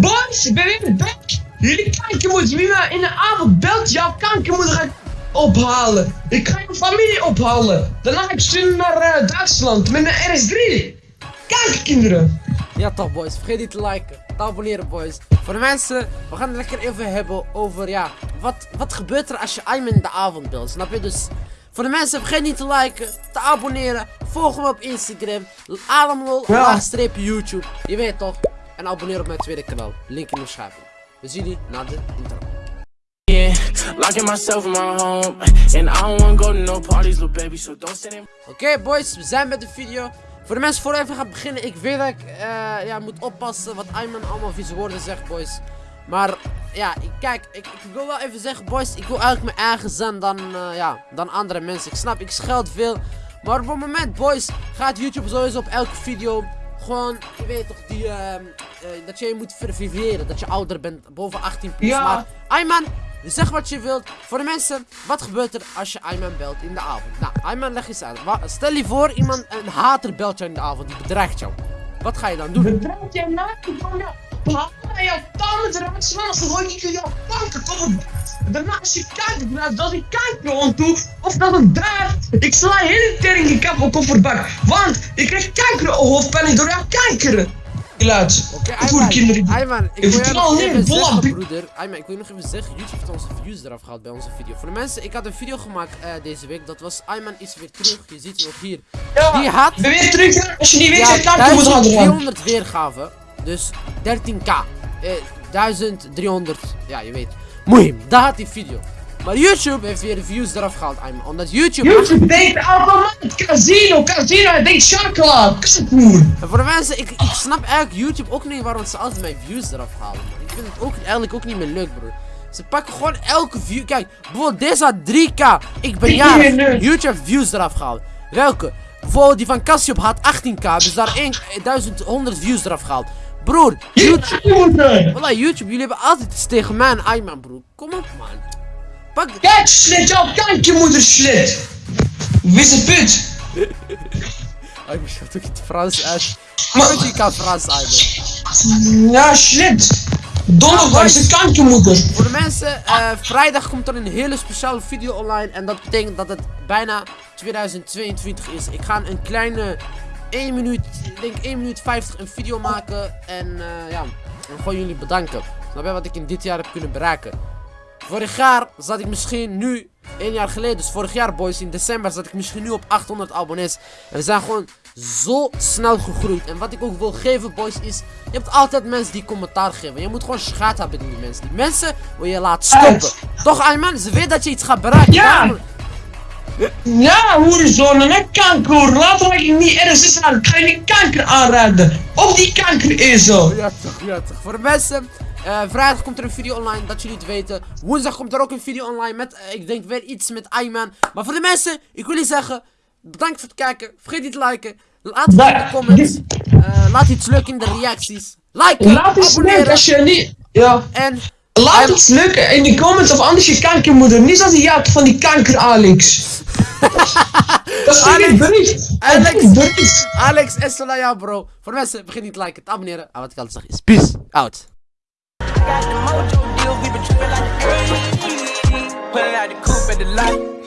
Boys, ik ben weer back. Jullie kankermoeders, wie me in de avond belt, jouw kankermoeder ga ik ophalen. Ik ga je familie ophalen. Daarna ga ik sturen naar eh, Duitsland met een RS3. Kankerkinderen. Ja toch boys, vergeet niet te liken, te abonneren boys. Voor de mensen, we gaan het lekker even hebben over ja, wat, wat gebeurt er als je Ayman in de avond belt, snap je? Dus voor de mensen, vergeet niet te liken, te abonneren, volg me op Instagram, Adamlol, Ja. YouTube, je weet toch? En abonneer op mijn tweede kanaal, link in de beschrijving. We zien jullie na de intro. Oké boys, we zijn met de video. Voor de mensen, voor even ga beginnen, ik weet dat ik eh, ja, moet oppassen wat Ayman allemaal vieze woorden zegt boys. Maar ja, kijk, ik, ik wil wel even zeggen boys, ik wil eigenlijk mijn eigen zijn dan, eh, ja, dan andere mensen. Ik snap, ik scheld veel. Maar op het moment boys, gaat YouTube sowieso op elke video gewoon, je weet toch, die, eh, dat je je moet verifiëren, dat je ouder bent, boven 18 plus. Ja. Maar Ayman, zeg wat je wilt. Voor de mensen, wat gebeurt er als je Ayman belt in de avond? Nou, Ayman, leg eens uit. Wa- Stel je voor, iemand, een hater belt jou in de avond, die bedreigt jou. Wat ga je dan doen? Bedrijf jij van jou. Haal jouw tanden eruit slaan dan gooi ik je jouw kanker kom Daarna als je draait, dat ik kanker ontdoe of dat het draait. Ik sla je hele tering in kap op kofferbak. Want ik krijg kanker hoofdpijn door jouw kankeren. Geluid. Oké, Voor kinderen. Ayman, ik Ik volle zeggen, bi- broeder. Ayman, ik wil je nog even zeggen, YouTube heeft onze views eraf gehaald bij onze video. Voor de mensen, ik had een video gemaakt eh, deze week, dat was Ayman is weer terug. Je ziet hem nog hier. Ja, Die had ik ben weer terug. Als je niet weet, ja, je kanker moet gaan doen. 1300 weergaven, dus 13k. Eh, 1300, ja je weet. Moeim, daar had die video. Maar YouTube heeft weer de views eraf gehaald, Ayman. Omdat YouTube... YouTube denkt automaat, casino, casino, hij denkt chocola, kanker. En voor de mensen, ik, ik snap eigenlijk YouTube ook niet waarom ze altijd mijn views eraf halen. Man. Ik vind het ook eigenlijk ook niet meer leuk, broer. Ze pakken gewoon elke view. Kijk, bijvoorbeeld deze had 3k. Ik ben jarig. YouTube views eraf gehaald. Welke? Bijvoorbeeld die van Cassiope had 18k. Dus daar 1, 1100 views eraf gehaald. Broer, YouTube. YouTube. Wallah, YouTube, jullie hebben altijd iets tegen mij en Ayman, broer. Kom op, man. Pak. Kijk, slit, jouw kankermoeder slit. Wist het put. Ayman, schat ook het Frans uit. Maar- Maar... Je kan Frans, Ayman. Ja, slit. Donderdag is de kankermoeder. Voor de mensen, eh, vrijdag komt er een hele speciale video online. En dat betekent dat het bijna 2022 is. Ik ga een kleine 1 minuut, ik denk 1 minuut 50 een video maken. En eh, ja, en gewoon jullie bedanken. Snap je wat ik in dit jaar heb kunnen bereiken? Vorig jaar zat ik misschien nu, één jaar geleden, dus vorig jaar boys, in december zat ik misschien nu op 800 abonnees. En we zijn gewoon zo snel gegroeid. En wat ik ook wil geven boys is, je hebt altijd mensen die commentaar geven. Je moet gewoon schaat hebben in die mensen. Die mensen wil je laten stoppen. Toch Ayman, ze weten dat je iets gaat bereiken. Ja. Daarom- Ja, hoerenzoon, en kanker. Later ga ik niet ergens is aan. Ga je kanker aanraden. Op die kanker is zo. Ja toch, ja toch. Voor de mensen, eh, vrijdag komt er een video online, dat jullie het weten. Woensdag komt er ook een video online met, eh, ik denk weer iets met Ayman. Maar voor de mensen, ik wil jullie zeggen, bedankt voor het kijken. Vergeet niet te liken. Laat het in de comments. Eh, laat iets leuk in de reacties. Liken, Laat iets abonneren. als je niet... Ja. En Laat En- iets leuk in de comments of anders je kankermoeder. Niet zoals die jaart van die kanker Alex. Dat is Alex- bericht. Alex- is bericht. Alex en Solaya bro. Voor de mensen, vergeet niet te liken, te abonneren. En wat ik altijd zeg is, peace out. Got the mojo deal, we been tripping like the 80s. Pulling out the coupe at the lot.